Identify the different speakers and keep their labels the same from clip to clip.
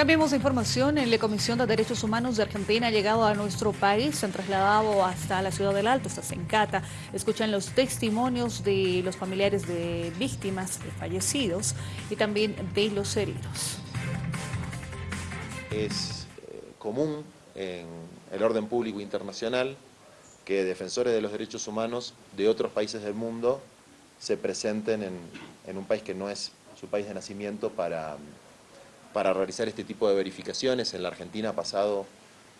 Speaker 1: Cambiemos de información. En la Comisión de Derechos Humanos de Argentina ha llegado a nuestro país, se han trasladado hasta la ciudad del Alto, hasta Sencata. Escuchan los testimonios de los familiares de víctimas, de fallecidos y también de los heridos.
Speaker 2: Es eh, común en el orden público internacional que defensores de los derechos humanos de otros países del mundo se presenten en, en un país que no es su país de nacimiento para para realizar este tipo de verificaciones. En la Argentina ha pasado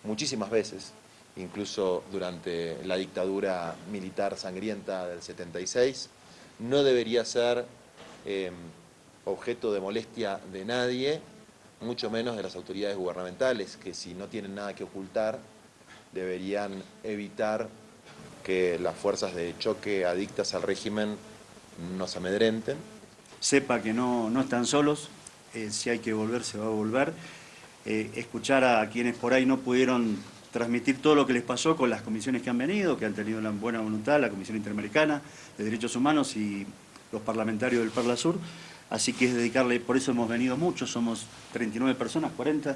Speaker 2: muchísimas veces, incluso durante la dictadura militar sangrienta del 76. No debería ser em, objeto de molestia de nadie, mucho menos de las autoridades gubernamentales, que si no tienen nada que ocultar, deberían evitar que las fuerzas de choque adictas al régimen nos amedrenten.
Speaker 3: Sepa que no, no están solos, eh, si hay que volver, se va a volver. Eh, escuchar a quienes por ahí no pudieron transmitir todo lo que les pasó con las comisiones que han venido, que han tenido la buena voluntad, la Comisión Interamericana de Derechos Humanos y los parlamentarios del Parla Sur. Así que es dedicarle, por eso hemos venido muchos, somos 39 personas, 40,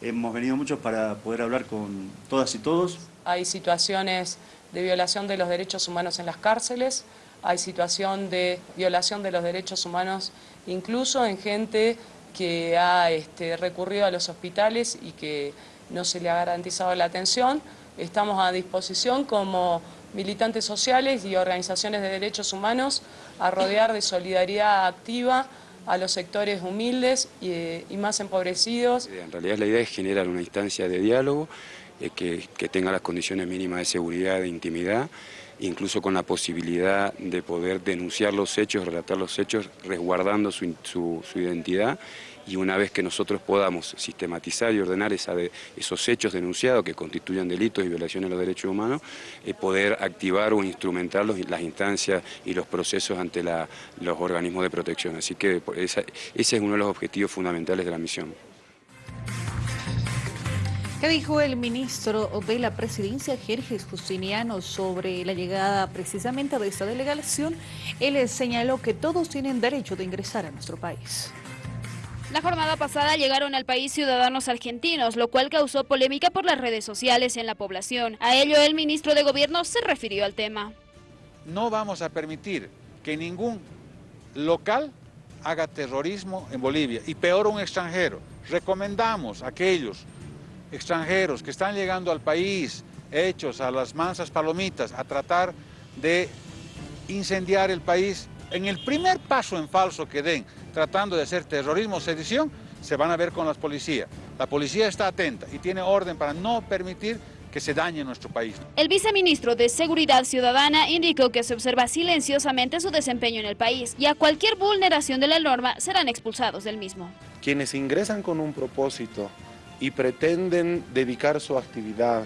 Speaker 3: hemos venido muchos para poder hablar con todas y todos.
Speaker 4: Hay situaciones de violación de los derechos humanos en las cárceles, hay situación de violación de los derechos humanos incluso en gente que ha este, recurrido a los hospitales y que no se le ha garantizado la atención. Estamos a disposición como militantes sociales y organizaciones de derechos humanos a rodear de solidaridad activa a los sectores humildes y, más empobrecidos.
Speaker 5: En realidad la idea es generar una instancia de diálogo eh, que, que tenga las condiciones mínimas de seguridad, de intimidad, incluso con la posibilidad de poder denunciar los hechos, relatar los hechos, resguardando su, identidad y una vez que nosotros podamos sistematizar y ordenar esos hechos denunciados que constituyen delitos y violaciones de los derechos humanos, eh, poder activar o instrumentar las instancias y los procesos ante los organismos de protección. Así que ese es uno de los objetivos fundamentales de la misión.
Speaker 1: ¿Qué dijo el ministro de la Presidencia, Jerjes Justiniano, sobre la llegada precisamente de esta delegación? Él señaló que todos tienen derecho de ingresar a nuestro país.
Speaker 6: La jornada pasada llegaron al país ciudadanos argentinos, lo cual causó polémica por las redes sociales en la población. A ello el ministro de Gobierno se refirió al tema.
Speaker 7: No vamos a permitir que ningún local haga terrorismo en Bolivia, y peor un extranjero. Recomendamos a aquellos extranjeros que están llegando al país hechos a las mansas palomitas a tratar de incendiar el país, en el primer paso en falso que den, tratando de hacer terrorismo o sedición, se van a ver con la policía. La policía está atenta y tiene orden para no permitir que se dañe nuestro país.
Speaker 6: El viceministro de Seguridad Ciudadana indicó que se observa silenciosamente su desempeño en el país y a cualquier vulneración de la norma serán expulsados del mismo.
Speaker 8: Quienes ingresan con un propósito y pretenden dedicar su actividad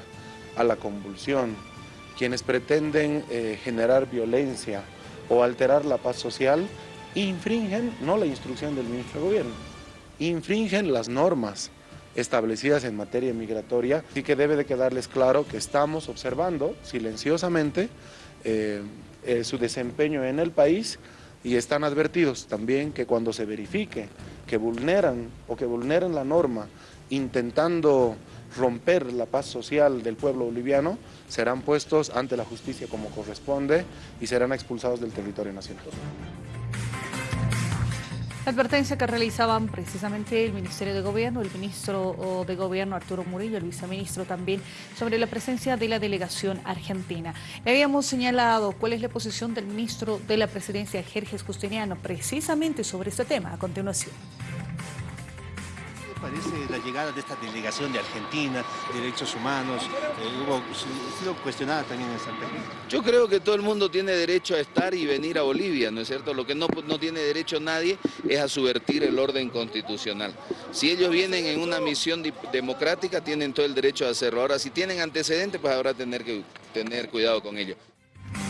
Speaker 8: a la convulsión, quienes pretenden eh, generar violencia o alterar la paz social, infringen no la instrucción del ministro de Gobierno, infringen las normas establecidas en materia migratoria, y que debe de quedarles claro que estamos observando silenciosamente eh, eh, su desempeño en el país y están advertidos también que cuando se verifique que vulneran o que vulneran la norma intentando romper la paz social del pueblo boliviano, serán puestos ante la justicia como corresponde y serán expulsados del territorio nacional.
Speaker 1: La advertencia que realizaban precisamente el Ministerio de Gobierno, el Ministro de Gobierno Arturo Murillo, el Viceministro también, sobre la presencia de la delegación argentina. habíamos señalado cuál es la posición del Ministro de la Presidencia, Jerjes Justiniano, precisamente sobre este tema. A continuación
Speaker 9: parece la llegada de esta delegación de Argentina, derechos humanos? Eh, hubo, ha sido cuestionada también en Santa Cruz.
Speaker 10: Yo creo que todo el mundo tiene derecho a estar y venir a Bolivia, ¿no es cierto? Lo que no, no tiene derecho nadie es a subvertir el orden constitucional. Si ellos vienen en una misión democrática, tienen todo el derecho a hacerlo. Ahora, si tienen antecedentes, pues habrá tener que tener cuidado con ello.